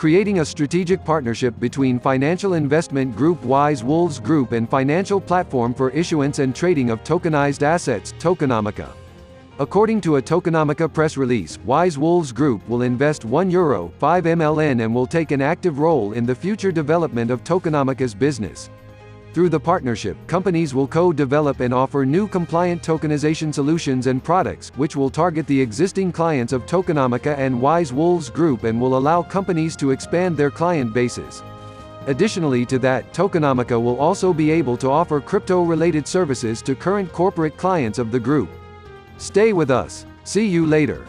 creating a strategic partnership between financial investment group Wise Wolves Group and financial platform for issuance and trading of tokenized assets, Tokenomica. According to a Tokenomica press release, Wise Wolves Group will invest 1 euro 5 MLN and will take an active role in the future development of Tokenomica's business. Through the partnership, companies will co-develop and offer new compliant tokenization solutions and products, which will target the existing clients of Tokenomica and Wise Wolves Group and will allow companies to expand their client bases. Additionally to that, Tokenomica will also be able to offer crypto-related services to current corporate clients of the group. Stay with us. See you later.